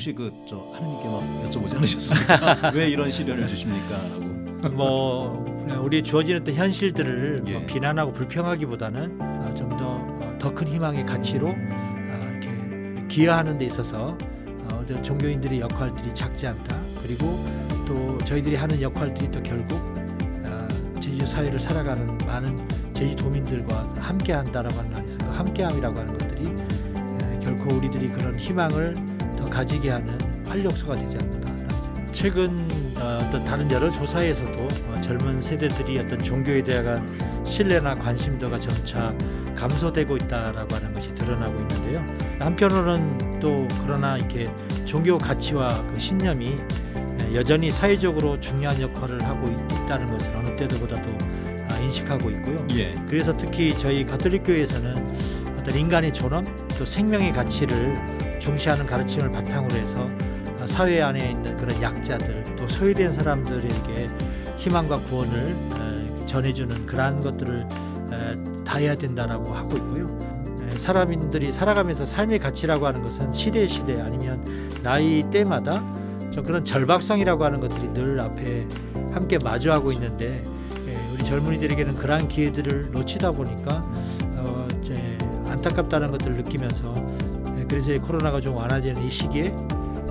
혹시 그 저 하느님께 막 여쭤보지 않으셨습니까? 왜 이런 시련을 주십니까?라고. 뭐 우리 주어지는 어떤 현실들을 예. 뭐 비난하고 불평하기보다는 어, 좀더 더 큰 희망의 가치로 어, 이렇게 기여하는 데 있어서 어, 종교인들의 역할들이 작지 않다. 그리고 또 저희들이 하는 역할들이 또 결국 어, 제주 사회를 살아가는 많은 제주도민들과 함께한다라고 하는 안에서 그 함께함이라고 하는 것들이 에, 결코 우리들이 그런 희망을 더 가지게 하는 활력소가 되지 않는가. 최근 어, 어떤 다른 여러 조사에서도 어, 젊은 세대들이 어떤 종교에 대한 신뢰나 관심도가 점차 감소되고 있다라고 하는 것이 드러나고 있는데요. 한편으로는 또 그러나 이렇게 종교 가치와 그 신념이 에, 여전히 사회적으로 중요한 역할을 하고 있- 있다는 것을 어느 때보다도 아, 인식하고 있고요. 예. 그래서 특히 저희 가톨릭 교회에서는 어떤 인간의 존엄 또 생명의 가치를 중시하는 가르침을 바탕으로 해서 아, 사회 안에 있는 그런 약자들 또 소외된 사람들에게 희망과 구원을 에, 전해주는 그러한 것들을 에, 다 해야 된다라고 하고 있고요. 에, 사람들이 살아가면서 삶의 가치라고 하는 것은 시대 시대 아니면 나이 때마다 좀 그런 절박성이라고 하는 것들이 늘 앞에 함께 마주하고 있는데 예, 우리 젊은이들에게는 그러한 기회들을 놓치다 보니까 어, 안타깝다는 것들을 느끼면서 예, 그래서 이 코로나가 좀 완화되는 이 시기에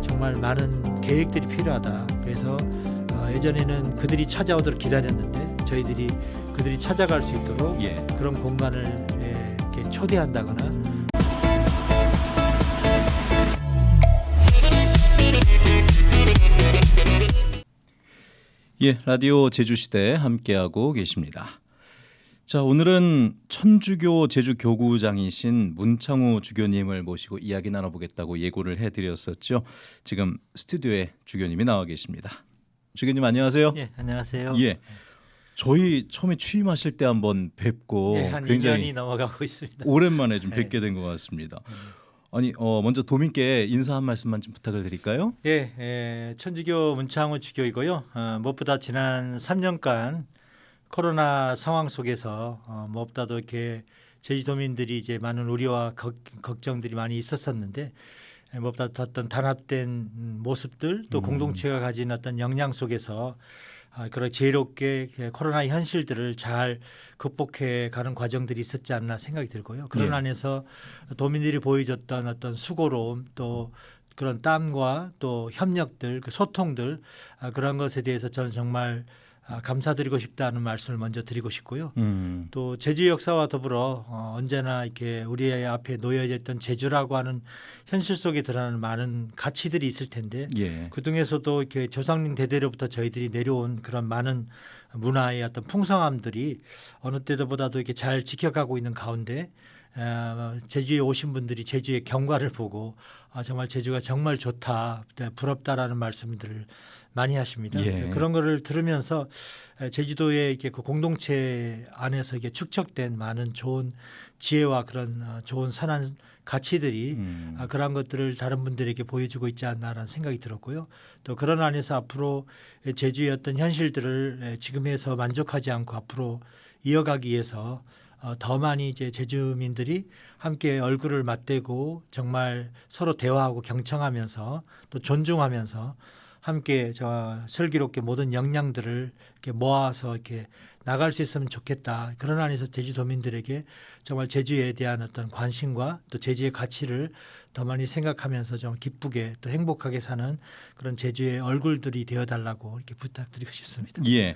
정말 많은 계획들이 필요하다. 그래서 어, 예전에는 그들이 찾아오도록 기다렸는데 저희들이 그들이 찾아갈 수 있도록 예. 그런 공간을 예, 이렇게 초대한다거나 예, 라디오 제주시대 함께하고 계십니다. 자, 오늘은 천주교 제주 교구장이신 문창우 주교님을 모시고 이야기 나눠보겠다고 예고를 해드렸었죠. 지금 스튜디오에 주교님이 나와 계십니다. 주교님 안녕하세요. 예, 안녕하세요. 예. 저희 처음에 취임하실 때 한번 뵙고 예, 한 굉장히 2년이 넘어가고 있습니다. 오랜만에 좀 예. 뵙게 된 것 같습니다. 아니, 어, 먼저 도민께 인사 한 말씀만 좀 부탁을 드릴까요? 예, 예, 천주교 문창호 주교이고요. 어, 무엇보다 지난 3년간 코로나 상황 속에서 어, 무엇보다도 이렇게 제주도민들이 이제 많은 우려와 걱, 걱정들이 많이 있었었는데 예, 무엇보다 어떤 단합된 음, 모습들 또 음. 공동체가 가진 어떤 역량 속에서 아, 그런 지혜롭게 그 코로나 현실들을 잘 극복해 가는 과정들이 있었지 않나 생각이 들고요. 그런 예. 안에서 도민들이 보여줬던 어떤 수고로움 또 그런 땀과 또 협력들, 그 소통들 아, 그런 것에 대해서 저는 정말 아, 감사드리고 싶다는 말씀을 먼저 드리고 싶고요. 음. 또 제주 역사와 더불어 어, 언제나 이렇게 우리 앞에 놓여져 있던 제주라고 하는 현실 속에 드러나는 많은 가치들이 있을 텐데 예. 그 중에서도 이렇게 조상님 대대로부터 저희들이 내려온 그런 많은 문화의 어떤 풍성함들이 어느 때보다도 이렇게 잘 지켜가고 있는 가운데 어, 제주에 오신 분들이 제주의 경과를 보고 아, 정말 제주가 정말 좋다, 네, 부럽다라는 말씀들을 많이 하십니다. 예. 그런 거를 들으면서 에, 제주도의 이렇게 그 공동체 안에서 이게 축적된 많은 좋은 지혜와 그런 어, 좋은 선한 가치들이 음. 아, 그러한 것들을 다른 분들에게 보여주고 있지 않나라는 생각이 들었고요. 또 그런 안에서 앞으로 제주의 어떤 현실들을 지금에서 만족하지 않고 앞으로 이어가기 위해서 어, 더 많이 이제 제주민들이 함께 얼굴을 맞대고 정말 서로 대화하고 경청하면서 또 존중하면서 함께 저 슬기롭게 모든 역량들을 이렇게 모아서 이렇게 나갈 수 있으면 좋겠다. 그런 안에서 제주도민들에게 정말 제주에 대한 어떤 관심과 또 제주의 가치를 더 많이 생각하면서 좀 기쁘게 또 행복하게 사는 그런 제주의 얼굴들이 되어달라고 이렇게 부탁드리고 싶습니다. 예.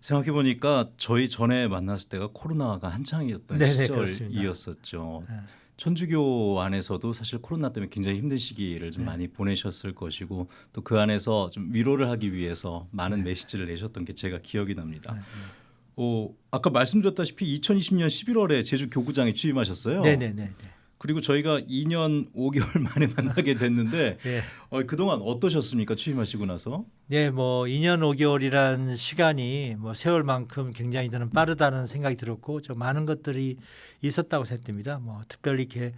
생각해 보니까 저희 전에 만났을 때가 코로나가 한창이었던 네네. 시절이었었죠. 네. 천주교 안에서도 사실 코로나 때문에 굉장히 힘든 시기를 좀 네. 많이 보내셨을 것이고 또 그 안에서 좀 위로를 하기 위해서 많은 메시지를 내셨던 게 제가 기억이 납니다. 네, 어, 아까 말씀드렸다시피 2020년 11월에 제주 교구장에 취임하셨어요. 네네네. 그리고 저희가 2년 5개월 만에 만나게 됐는데 네. 어, 그동안 어떠셨습니까? 취임하시고 나서? 네, 뭐 2년 5개월이란 시간이 뭐 세월만큼 굉장히 저는 빠르다는 생각이 들었고 좀 많은 것들이 있었다고 생각됩니다. 뭐 특별히 이렇게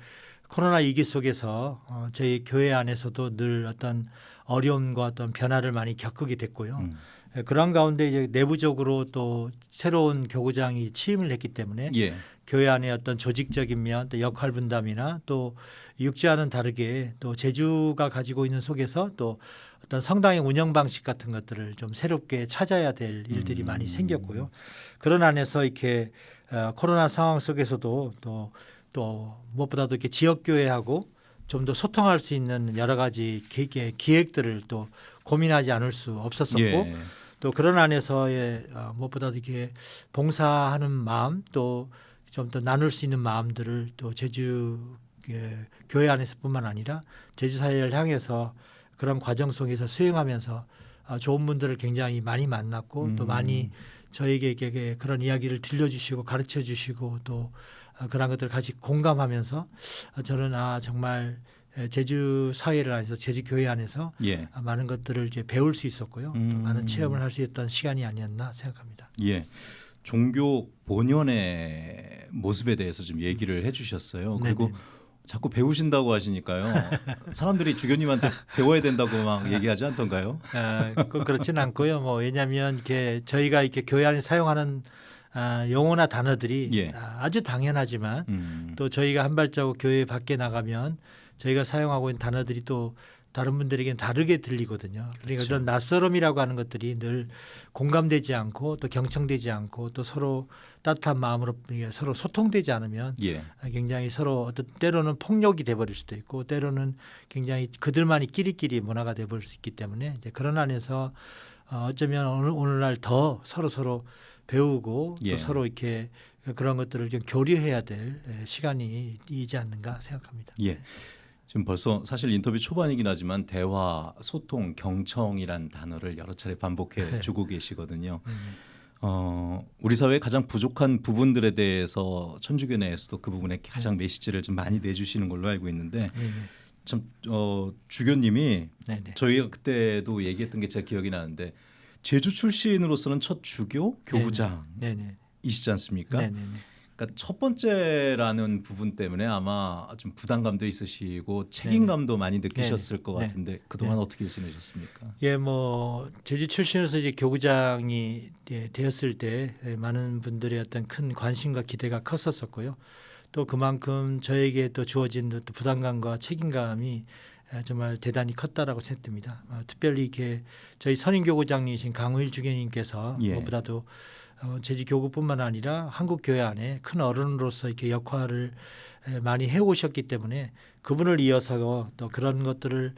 코로나 위기 속에서 어, 저희 교회 안에서도 늘 어떤 어려움과 어떤 변화를 많이 겪게 됐고요. 음. 예, 그런 가운데 이제 내부적으로 또 새로운 교구장이 취임을 했기 때문에 예. 교회 안의 어떤 조직적인 면, 또 역할 분담이나 또 육지와는 다르게 또 제주가 가지고 있는 속에서 또 어떤 성당의 운영 방식 같은 것들을 좀 새롭게 찾아야 될 일들이 음. 많이 생겼고요. 그런 안에서 이렇게 어, 코로나 상황 속에서도 또, 또 무엇보다도 이렇게 지역 교회하고 좀 더 소통할 수 있는 여러 가지 기, 기획들을 또 고민하지 않을 수 없었었고 예. 또 그런 안에서의 어, 무엇보다도 이렇게 봉사하는 마음 또 좀 더 나눌 수 있는 마음들을 또 제주 예, 교회 안에서뿐만 아니라 제주 사회를 향해서 그런 과정 속에서 수행하면서 어, 좋은 분들을 굉장히 많이 만났고 또 음. 많이 저에게 그런 이야기를 들려주시고 가르쳐 주시고 또 어, 그런 것들을 같이 공감하면서 어, 저는 아 정말 에, 제주 사회를 안에서 제주 교회 안에서 예. 아, 많은 것들을 이제 배울 수 있었고요. 또 음. 많은 체험을 할 수 있었던 시간이 아니었나 생각합니다. 예. 종교 본연의 모습에 대해서 좀 얘기를 해주셨어요. 그리고 네네. 자꾸 배우신다고 하시니까요. 사람들이 주교님한테 배워야 된다고 막 얘기하지 않던가요? 아, 꼭 그렇지는 않고요. 뭐 왜냐하면 이렇게 저희가 이렇게 교회 안에 사용하는 아, 용어나 단어들이 예. 아, 아주 당연하지만 음. 또 저희가 한 발자국 교회 밖에 나가면 저희가 사용하고 있는 단어들이 또 다른 분들에게는 다르게 들리거든요. 그러니까 그렇죠. 이런 낯설음이라고 하는 것들이 늘 공감되지 않고 또 경청되지 않고 또 서로 따뜻한 마음으로 서로 소통되지 않으면 예. 굉장히 서로 어떤 때로는 폭력이 돼버릴 수도 있고 때로는 굉장히 그들만이 끼리끼리 문화가 돼버릴 수 있기 때문에 이제 그런 안에서 어, 어쩌면 오늘, 오늘날 더 서로 서로 배우고 예. 또 서로 이렇게 그런 것들을 좀 교류해야 될 에, 시간이 이지 않는가 생각합니다. 예. 지금 벌써 사실 인터뷰 초반이긴 하지만 대화, 소통, 경청이란 단어를 여러 차례 반복해 네. 주고 계시거든요. 음, 어, 우리 사회의 가장 부족한 부분들에 대해서 천주교 내에서도 그 부분에 가장 메시지를 좀 많이 내주시는 걸로 알고 있는데 네네. 참 어, 주교님이 네네. 저희가 그때도 얘기했던 게 제가 기억이 나는데 제주 출신으로서는 첫 주교 교부장이시지 네네. 않습니까? 네네네. 그러니까 첫 번째라는 부분 때문에 아마 좀 부담감도 있으시고 책임감도 많이 느끼셨을 것 네. 같은데 그동안 어떻게 지내셨습니까? 예, 뭐 제주 출신으로서 이제 교구장이 예, 되었을 때 예, 많은 분들의 어떤 큰 관심과 기대가 컸었었고요. 또 그만큼 저에게 또 주어진 또 부담감과 책임감이 예, 정말 대단히 컸다라고 생각됩니다. 어, 특별히 이렇게 저희 선임교구장이신 강우일 주교님께서 예. 무엇보다도 어, 제주 교구뿐만 아니라 한국 교회 안에 큰 어른으로서 이렇게 역할을 에, 많이 해오셨기 때문에 그분을 이어서 또 그런 것들을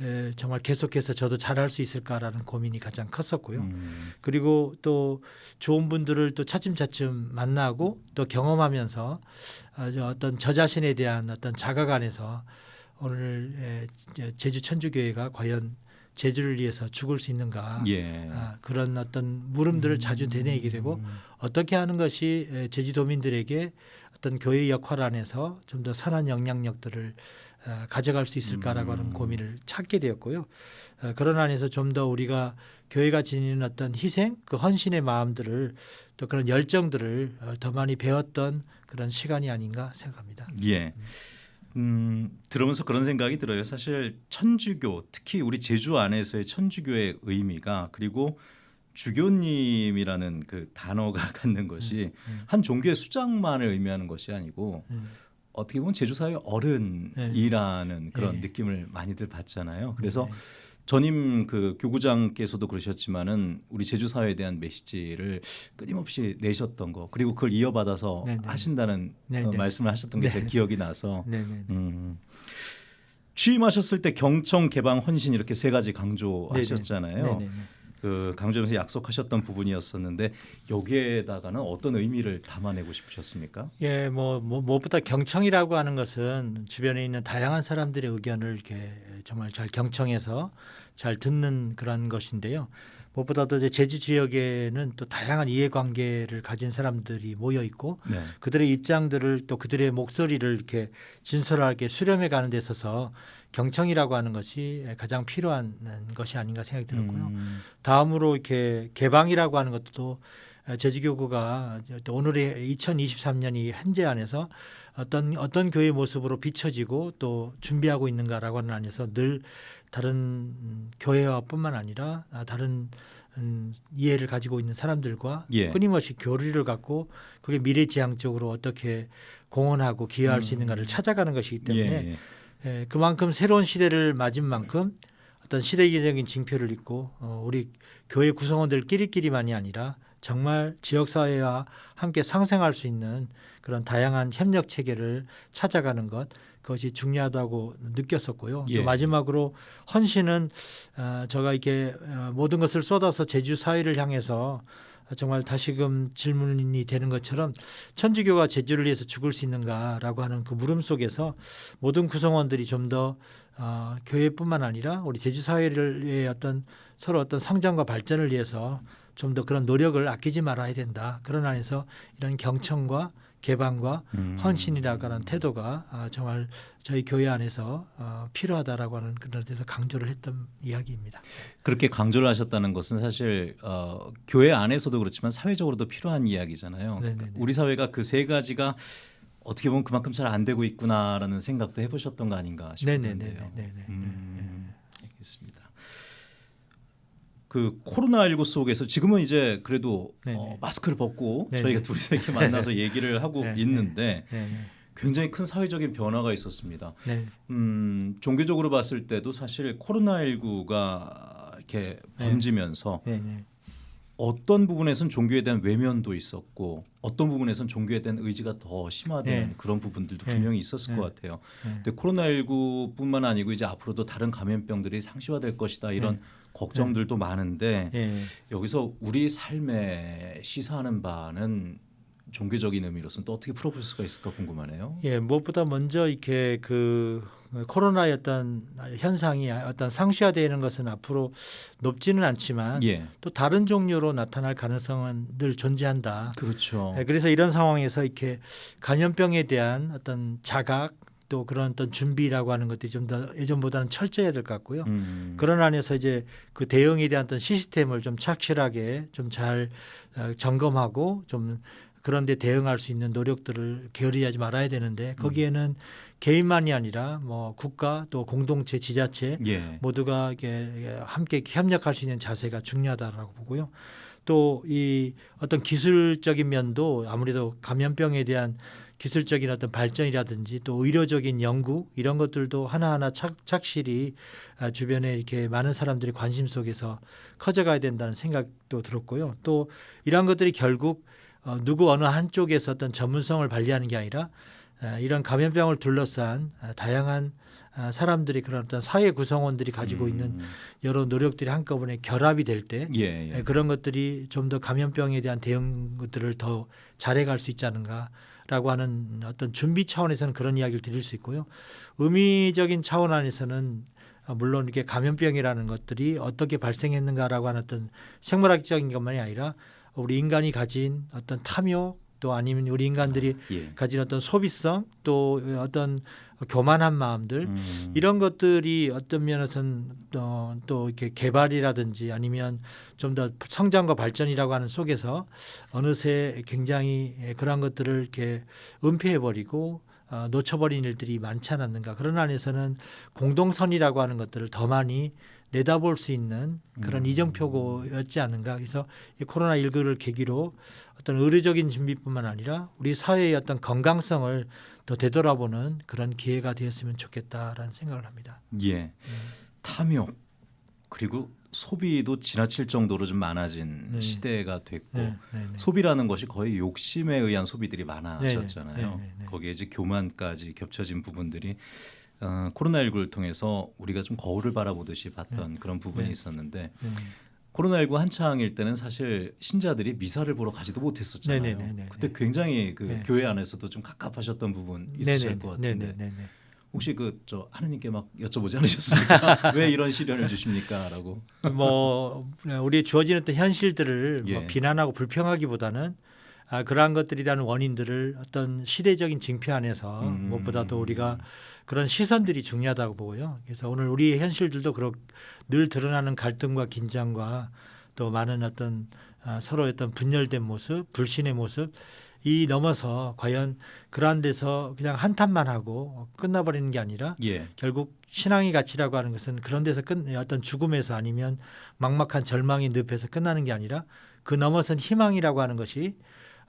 에, 정말 계속해서 저도 잘할 수 있을까라는 고민이 가장 컸었고요. 음, 그리고 또 좋은 분들을 또 차츰차츰 만나고 또 경험하면서 어, 저 어떤 저 자신에 대한 어떤 자각 안에서 오늘 제주 천주교회가 과연 제주를 위해서 죽을 수 있는가 예. 아, 그런 어떤 물음들을 자주 되뇌이게 되고 음, 어떻게 하는 것이 에, 제주도민들에게 어떤 교회 역할 안에서 좀 더 선한 영향력들을 어, 가져갈 수 있을까라고 하는 음. 고민을 찾게 되었고요. 어, 그런 안에서 좀 더 우리가 교회가 지니는 어떤 희생, 그 헌신의 마음들을 또 그런 열정들을 어, 더 많이 배웠던 그런 시간이 아닌가 생각합니다. 예. 음, 들으면서 그런 생각이 들어요. 사실 천주교, 특히 우리 제주 안에서의 천주교의 의미가 그리고 주교님이라는 그 단어가 갖는 것이 음. 한 종교의 수장만을 의미하는 것이 아니고 음. 어떻게 보면 제주 사회 어른이라는 그런 네. 느낌을 많이들 받잖아요. 그래서 네. 전임 그 교구장께서도 그러셨지만은 우리 제주 사회에 대한 메시지를 끊임없이 내셨던 거 그리고 그걸 이어받아서 네, 네. 하신다는 네, 어, 네. 말씀을 하셨던 게제 네. 기억이 나서. 음, 취임하셨을 때 경청 개방 헌신 이렇게 세 가지 강조하셨잖아요. 네, 네, 네. 그 강조하면서 약속하셨던 부분이었었는데 여기에다가는 어떤 의미를 담아내고 싶으셨습니까? 예, 뭐, 뭐 무엇보다 경청이라고 하는 것은 주변에 있는 다양한 사람들의 의견을 이렇게 정말 잘 경청해서 잘 듣는 그런 것인데요. 무엇보다도 이제 제주 지역에는 또 다양한 이해관계를 가진 사람들이 모여 있고 네. 그들의 입장들을 또 그들의 목소리를 이렇게 진솔하게 수렴해 가는 데 있어서 경청이라고 하는 것이 가장 필요한 것이 아닌가 생각이 들었고요. 음, 다음으로 이렇게 개방이라고 하는 것도 제주교구가 또 오늘의 2023년이 현재 안에서 어떤 어떤 교회 모습으로 비춰지고 또 준비하고 있는가라고 하는 안에서 늘 다른 음, 교회와뿐만 아니라 아, 다른 음, 이해를 가지고 있는 사람들과 예. 끊임없이 교류를 갖고 그게 미래지향적으로 어떻게 공헌하고 기여할 수 있는가를 찾아가는 것이기 때문에 음. 예, 예. 예, 그만큼 새로운 시대를 맞은 만큼 어떤 시대적인 징표를 잇고 어, 우리 교회 구성원들끼리끼리만이 아니라 정말 지역 사회와 함께 상생할 수 있는 그런 다양한 협력 체계를 찾아가는 것 그것이 중요하다고 느꼈었고요. 예. 또 마지막으로 헌신은 어, 제가 이렇게 어, 모든 것을 쏟아서 제주 사회를 향해서 정말 다시금 질문이 되는 것처럼 천주교가 제주를 위해서 죽을 수 있는가라고 하는 그 물음 속에서 모든 구성원들이 좀더 어, 교회뿐만 아니라 우리 제주 사회를 위해 어떤 서로 어떤 성장과 발전을 위해서 좀 더 그런 노력을 아끼지 말아야 된다. 그런 안에서 이런 경청과 개방과 음. 헌신이라고 하는 태도가 아, 정말 저희 교회 안에서 어, 필요하다라고 하는 그런 데서 강조를 했던 이야기입니다. 그렇게 강조를 하셨다는 것은 사실 어, 교회 안에서도 그렇지만 사회적으로도 필요한 이야기잖아요. 네네네. 우리 사회가 그 세 가지가 어떻게 보면 그만큼 잘 안 되고 있구나라는 생각도 해보셨던 거 아닌가 싶은데요. 네네네네네. 음, 알겠습니다. 그 코로나19 속에서 지금은 이제 그래도. 어, 마스크를 벗고 네네. 저희가 둘이서 이렇게 만나서 얘기를 하고 네, 있는데 네, 네, 굉장히 큰 사회적인 변화가 있었습니다. 네. 음, 종교적으로 봤을 때도 사실 코로나19가 이렇게 네. 번지면서. 어떤 부분에선 종교에 대한 외면도 있었고 어떤 부분에선 종교에 대한 의지가 더 심화된 네. 그런 부분들도 네. 분명히 있었을 네. 것 같아요. 네. 근데 코로나19뿐만 아니고 이제 앞으로도 다른 감염병들이 상시화될 것이다 이런 네. 걱정들도 많은데 예. 여기서 우리 삶에 시사하는 바는 종교적인 의미로서는 또 어떻게 풀어볼 수가 있을까 궁금하네요. 예, 무엇보다 먼저 이렇게 그 코로나의 어떤 현상이 어떤 상시화되는 것은 앞으로 높지는 않지만 예, 또 다른 종류로 나타날 가능성은 늘 존재한다. 그렇죠. 예, 그래서 이런 상황에서 이렇게 감염병에 대한 어떤 자각 또 그런 어떤 준비라고 하는 것들이 좀 더 예전보다는 철저해야 될 것 같고요. 음, 그런 안에서 이제 그 대응에 대한 어떤 시스템을 좀 착실하게 좀 잘 점검하고 좀 그런데 대응할 수 있는 노력들을 게으리하지 말아야 되는데 거기에는 개인만이 아니라 뭐 국가 또 공동체 지자체 예, 모두가 이게 함께 협력할 수 있는 자세가 중요하다라고 보고요. 또 이 어떤 기술적인 면도 아무래도 감염병에 대한 기술적인 어떤 발전이라든지 또 의료적인 연구 이런 것들도 하나하나 착, 착실히 아, 주변에 이렇게 많은 사람들이 관심 속에서 커져가야 된다는 생각도 들었고요. 또 이러한 것들이 결국 어, 누구 어느 한쪽에서 어떤 전문성을 발휘하는 게 아니라 아, 이런 감염병을 둘러싼 아, 다양한 아, 사람들이 그런 어떤 사회 구성원들이 가지고 있는 음, 여러 노력들이 한꺼번에 결합이 될때 예, 예. 그런 것들이 좀 더 감염병에 대한 대응 것들을 더 잘해갈 수 있지 않은가라고 하는 어떤 준비 차원에서는 그런 이야기를 드릴 수 있고요. 의미적인 차원 안에서는 아, 물론 이게 감염병이라는 것들이 어떻게 발생했는가라고 하는 어떤 생물학적인 것만이 아니라 우리 인간이 가진 어떤 탐욕 또 아니면 우리 인간들이 예. 가진 어떤 소비성 또 어떤 교만한 마음들 음, 이런 것들이 어떤 면에서는 또, 또 이렇게 개발이라든지 아니면 좀 더 성장과 발전이라고 하는 속에서 어느새 굉장히 그러한 것들을 이렇게 은폐해 버리고 어, 놓쳐버린 일들이 많지 않았는가 그런 안에서는 공동선이라고 하는 것들을 더 많이 내다볼 수 있는 그런 음. 이정표고였지 않은가 그래서 이 코로나 19를 계기로 어떤 의료적인 준비뿐만 아니라 우리 사회의 어떤 건강성을 더 되돌아보는 그런 기회가 되었으면 좋겠다라는 생각을 합니다. 예. 탐욕 그리고 소비도 지나칠 정도로 좀 많아진 네. 시대가 됐고 네, 네, 네. 소비라는 것이 거의 욕심에 의한 소비들이 많아졌잖아요. 네, 네, 네, 네. 거기에 이제 교만까지 겹쳐진 부분들이 어, 코로나19를 통해서 우리가 좀 거울을 바라보듯이 봤던 그런 부분이 네. 있었는데 네. 코로나19 한창일 때는 사실 신자들이 미사를 보러 가지도 못했었잖아요. 네, 네, 네, 네, 그때 네. 굉장히 그 네. 교회 안에서도 좀 갑갑하셨던 부분 있으실 것 같은데 네, 네, 네, 네. 혹시 그 저 하느님께 막 여쭤보지 않으셨습니까? 왜 이런 시련을 주십니까?라고. 뭐 우리 주어지는 어떤 현실들을 뭐 예. 비난하고 불평하기보다는 아, 그러한 대한 원인들을 어떤 시대적인 징표 안에서 음. 무엇보다도 우리가 그런 시선들이 중요하다고 보고요. 그래서 오늘 우리의 현실들도 그렇 늘 드러나는 갈등과 긴장과 또 많은 어떤 아, 서로 어떤 분열된 모습, 불신의 모습 이 넘어서 과연 그러한 데서 그냥 한탄만 하고 끝나버리는 게 아니라 예. 결국 신앙의 가치라고 하는 것은 그런 데서 끝 어떤 죽음에서 아니면 막막한 절망의 늪에서 끝나는 게 아니라 그 넘어선 희망이라고 하는 것이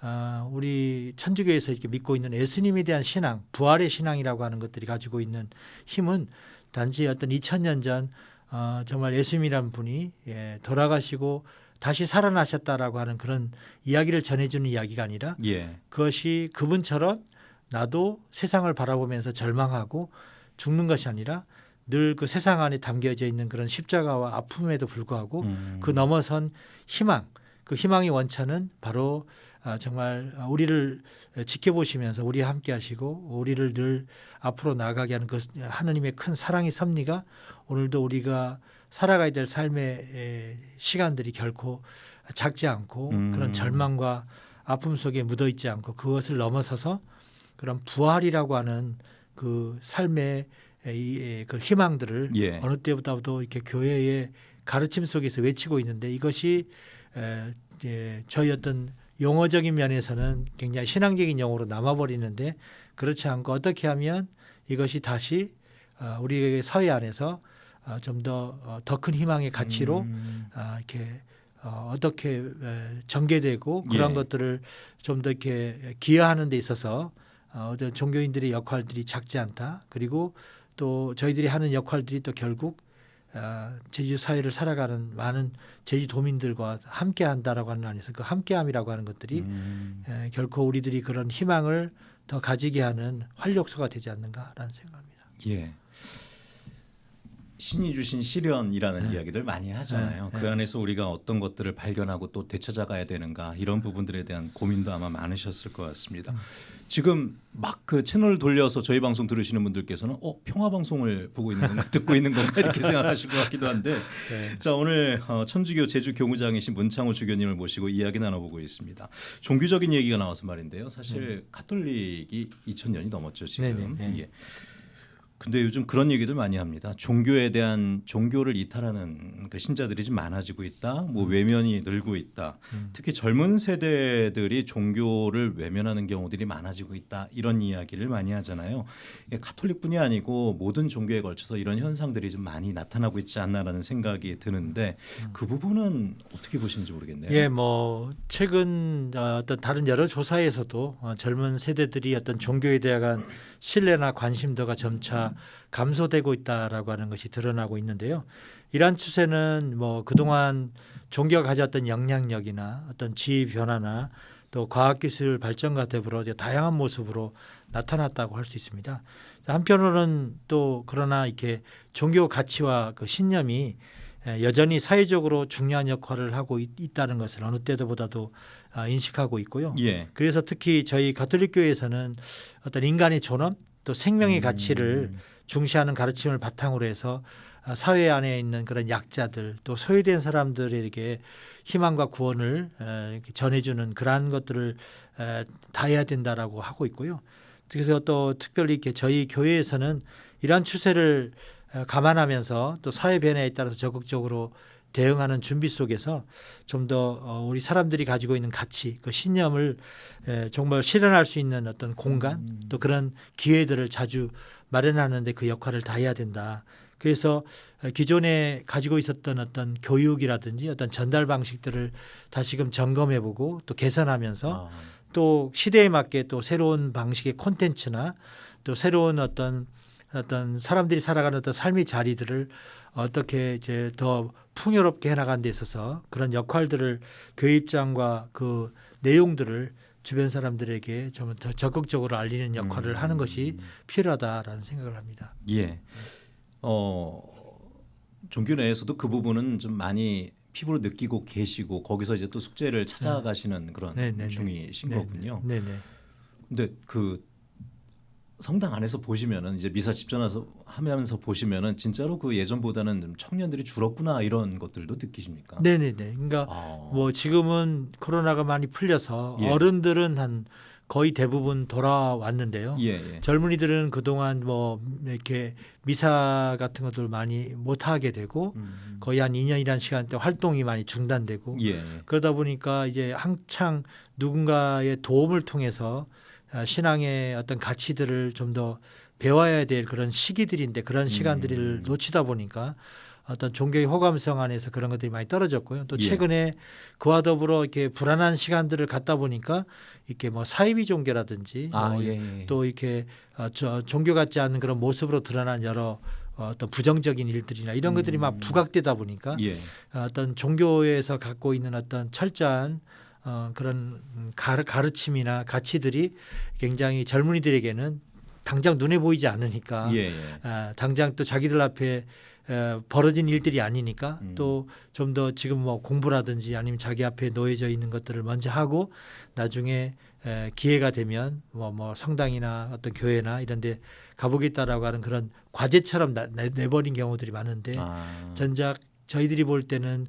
아, 우리 천주교에서 이렇게 믿고 있는 예수님에 대한 신앙, 부활의 신앙이라고 하는 것들이 가지고 있는 힘은 단지 어떤 2000년 전 어, 정말 예수님이라는 분이 예, 돌아가시고 다시 살아나셨다라고 하는 그런 이야기를 전해주는 이야기가 아니라 예. 그것이 그분처럼 나도 세상을 바라보면서 절망하고 죽는 것이 아니라 늘 그 세상 안에 담겨져 있는 그런 십자가와 아픔에도 불구하고 음. 그 넘어선 희망, 그 희망의 원천은 바로 아, 정말 우리를 지켜보시면서 우리 함께 하시고 우리를 늘 앞으로 나가게 하는 그 하느님의 큰 사랑의 섭리가 오늘도 우리가 살아가야 될 삶의 에, 시간들이 결코 작지 않고 음. 그런 절망과 아픔 속에 묻어 있지 않고 그것을 넘어서서 그런 부활이라고 하는 그 삶의 이, 그 희망들을 예. 어느 때보다도 이렇게 교회의 가르침 속에서 외치고 있는데 이것이 에, 예, 저희 어떤 용어적인 면에서는 굉장히 신앙적인 용어로 남아버리는데 그렇지 않고 어떻게 하면 이것이 다시 어, 우리 사회 안에서 어, 좀더 더 큰 희망의 가치로 음. 아, 이렇게 어, 어떻게 에, 전개되고 그런 예. 것들을 좀 더 이렇게 기여하는 데 있어서 어, 어떤 종교인들의 역할들이 작지 않다. 그리고 또 저희들이 하는 역할들이 또 결국 어, 제주 사회를 살아가는 많은 제주도민들과 함께한다라고 하는 안에서 그 함께함이라고 하는 것들이 음. 에, 결코 우리들이 그런 희망을 더 가지게 하는 활력소가 되지 않는가라는 생각합니다. 예. 신이 주신 시련이라는 네. 이야기들 많이 하잖아요. 네, 그 네. 안에서 우리가 어떤 것들을 발견하고 또 되찾아가야 되는가 이런 부분들에 대한 고민도 아마 많으셨을 것 같습니다. 음. 지금 막 그 채널 돌려서 저희 방송 들으시는 분들께서는 어 평화 방송을 보고 있는 건가 듣고 있는 건가 이렇게 생각하실 것 같기도 한데 네. 자 오늘 어, 천주교 제주 교무장이신 문창호 주교님을 모시고 이야기 나눠보고 있습니다. 종교적인 얘기가 나와서 말인데요. 사실 가톨릭이 2,000년이 넘었죠 지금. 네, 네, 네. 예. 근데 요즘 그런 얘기들 많이 합니다. 종교에 대한 종교를 이탈하는 그 신자들이 좀 많아지고 있다. 뭐 외면이 늘고 있다. 음. 특히 젊은 세대들이 종교를 외면하는 경우들이 많아지고 있다. 이런 이야기를 많이 하잖아요. 가톨릭뿐이 아니고 모든 종교에 걸쳐서 이런 현상들이 좀 많이 나타나고 있지 않나라는 생각이 드는데 그 부분은 어떻게 보시는지 모르겠네요. 예, 뭐 최근 어, 어떤 다른 여러 조사에서도 어, 젊은 세대들이 어떤 종교에 대한 신뢰나 관심도가 점차 감소되고 있다라고 하는 것이 드러나고 있는데요. 이러한 추세는 뭐 그동안 종교가 가졌던 영향력이나 어떤 지위 변화나 또 과학기술 발전과 더불어 다양한 모습으로 나타났다고 할 수 있습니다. 한편으로는 또 그러나 이렇게 종교 가치와 그 신념이 에, 여전히 사회적으로 중요한 역할을 하고 있, 있다는 것을 어느 때보다도 아, 인식하고 있고요. 예. 그래서 특히 저희 가톨릭 교회에서는 어떤 인간의 존엄 또 생명의 가치를 음. 중시하는 가르침을 바탕으로 해서 아, 사회 안에 있는 그런 약자들 또 소외된 사람들에게 희망과 구원을 전해주는 그러한 것들을 에, 다 해야 된다라고 하고 있고요. 그래서 또 특별히 이렇게 저희 교회에서는 이러한 추세를 에, 감안하면서 또 사회 변화에 따라서 적극적으로 대응하는 준비 속에서 좀더 어, 우리 사람들이 가지고 있는 가치, 그 신념을 에, 정말 실현할 수 있는 어떤 공간 음. 또 그런 기회들을 자주 마련하는데 그 역할을 다 해야 된다. 그래서 어, 기존에 가지고 있었던 어떤 교육이라든지 어떤 전달 방식들을 다시금 점검해보고 또 개선하면서 아, 또 시대에 맞게 또 새로운 방식의 콘텐츠나 또 새로운 어떤 어떤 사람들이 살아가는 어떤 삶의 자리들을 어떻게 이제 더 풍요롭게 해나가는 데 있어서 그런 역할들을 교회 입장과 그 내용들을 주변 사람들에게 좀 더 적극적으로 알리는 역할을 음. 하는 것이 필요하다라는 생각을 합니다. 예. 어 종교 내에서도 그 부분은 좀 많이 피부로 느끼고 계시고 거기서 이제 또 숙제를 찾아가시는 그런 네, 네, 네. 중이신 네, 거군요. 네, 네. 근데 그 성당 안에서 보시면은 이제 미사 집전해서 하면서 보시면은 진짜로 그 예전보다는 좀 청년들이 줄었구나 이런 것들도 느끼십니까? 네, 네, 네. 그러니까 아, 뭐 지금은 코로나가 많이 풀려서 예. 어른들은 한 거의 대부분 돌아왔는데요. 예, 예. 젊은이들은 그동안 뭐 이렇게 미사 같은 것들 많이 못 하게 되고 음. 거의 한 2년이라는 시간 동안 활동이 많이 중단되고 예. 그러다 보니까 이제 한창 누군가의 도움을 통해서 아, 신앙의 어떤 가치들을 좀 더 배워야 될 그런 시기들인데 그런 시간들을 음. 놓치다 보니까 어떤 종교의 호감성 안에서 그런 것들이 많이 떨어졌고요. 또 예. 최근에 그와 더불어 이렇게 불안한 시간들을 갖다 보니까 이렇게 뭐 사이비 종교라든지 아, 뭐 예, 예. 또 이렇게 어, 저 종교 같지 않은 그런 모습으로 드러난 여러 어, 어떤 부정적인 일들이나 이런 것들이 막 음. 부각되다 보니까 예. 어떤 종교에서 갖고 있는 어떤 철저한 어, 그런 음, 가르, 가르 침이나 가치들이 굉장히 젊은이들에게는 당장 눈에 보이지 않으니까 예, 예. 아, 당장 또 자기들 앞에 에, 벌어진 일들이 아니니까 음. 또좀 더 지금 뭐 공부라든지 아니면 자기 앞에 놓여져 있는 것들을 먼저 하고 나중에 에, 기회가 되면 뭐, 뭐 성당이나 어떤 교회나 이런 데 가보겠다라고 하는 그런 과제처럼 나, 내, 내버린 경우들이 많은데 아. 전작 저희들이 볼 때는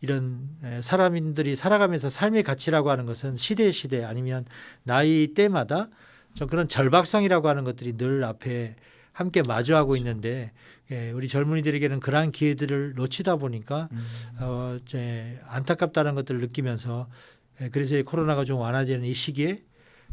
이런 에, 사람들이 살아가면서 삶의 가치라고 하는 것은 시대 시대 아니면 나이 때마다 좀 그런 절박성이라고 하는 것들이 늘 앞에 함께 마주하고 있는데 예, 우리 젊은이들에게는 그러한 기회들을 놓치다 보니까 음. 어, 이제 안타깝다는 것들을 느끼면서 예, 그래서 이 코로나가 좀 완화되는 이 시기에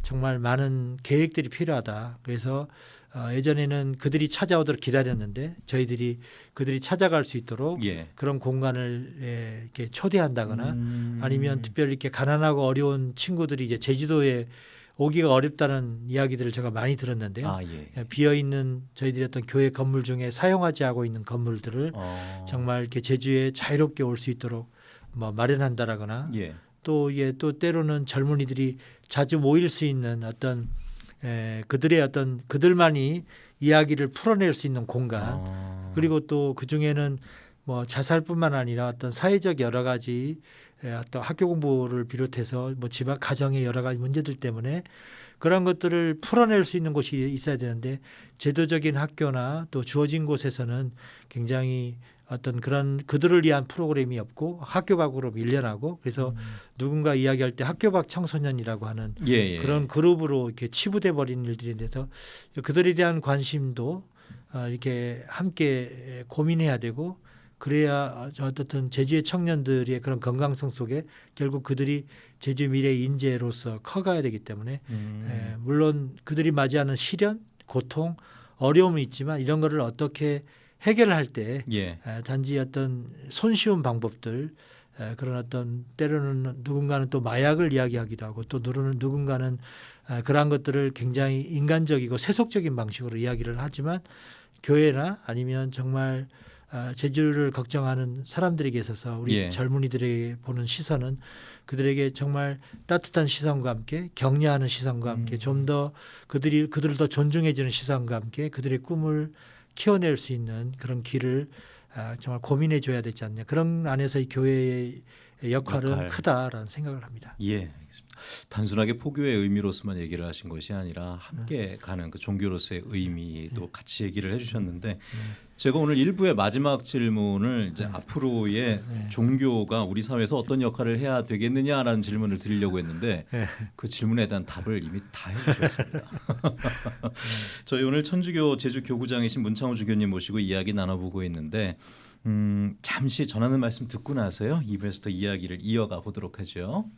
정말 많은 계획들이 필요하다. 그래서 어, 예전에는 그들이 찾아오도록 기다렸는데 저희들이 그들이 찾아갈 수 있도록 예. 그런 공간을 예, 이렇게 초대한다거나 음. 아니면 특별히 이렇게 가난하고 어려운 친구들이 이제 제주도에 오기가 어렵다는 이야기들을 제가 많이 들었는데요. 아, 예. 비어 있는 저희들이 어떤 교회 건물 중에 사용하지 않고 있는 건물들을 어. 정말 이렇게 제주에 자유롭게 올 수 있도록 뭐 마련한다라거나 예. 또 이게 또 때로는 젊은이들이 자주 모일 수 있는 어떤 에, 그들의 어떤 그들만이 이야기를 풀어낼 수 있는 공간 아. 그리고 또 그 중에는 뭐 자살뿐만 아니라 어떤 사회적 여러 가지 에, 어떤 학교 공부를 비롯해서 뭐 집안 가정의 여러 가지 문제들 때문에 그런 것들을 풀어낼 수 있는 곳이 있어야 되는데 제도적인 학교나 또 주어진 곳에서는 굉장히 어떤 그런 그들을 위한 프로그램이 없고 학교 밖으로 밀려나고 그래서 음. 누군가 이야기할 때 학교 밖 청소년이라고 하는 예, 예. 그런 그룹으로 이렇게 치부돼 버린 일들이 돼서 그들에 대한 관심도 어, 이렇게 함께 고민해야 되고 그래야 저 어떻든 제주의 청년들의 그런 건강성 속에 결국 그들이 제주 미래 인재로서 커가야 되기 때문에 음. 에, 물론 그들이 맞이하는 시련, 고통, 어려움이 있지만 이런 거를 어떻게 해결할 때 예. 에, 단지 어떤 손쉬운 방법들 에, 그런 어떤 때로는 누군가는 또 마약을 이야기하기도 하고 또 누구는 누군가는 에, 그러한 것들을 굉장히 인간적이고 세속적인 방식으로 이야기를 하지만 교회나 아니면 정말 아, 제주를 걱정하는 사람들에게 있어서 우리 예. 젊은이들에게 보는 시선은 그들에게 정말 따뜻한 시선과 함께 격려하는 시선과 함께 음. 좀더 그들이 그들을 더 존중해주는 시선과 함께 그들의 꿈을 키워낼 수 있는 그런 길을 아, 정말 고민해 줘야 되지 않냐. 그런 안에서 이 교회의 역할은 역할. 크다라는 생각을 합니다. 예, 알겠습니다. 단순하게 포교의 의미로서만 얘기를 하신 것이 아니라 함께 가는 그 종교로서의 의미도 같이 얘기를 해주셨는데 제가 오늘 일부의 마지막 질문을 이제 앞으로의 네. 종교가 우리 사회에서 어떤 역할을 해야 되겠느냐라는 질문을 드리려고 했는데 네. 그 질문에 대한 답을 이미 다 해주셨습니다. 저희 오늘 천주교 제주 교구장이신 문창호 주교님 모시고 이야기 나눠보고 있는데 음, 잠시 전하는 말씀 듣고 나서요 2부에서 더 이야기를 이어가 보도록 하죠.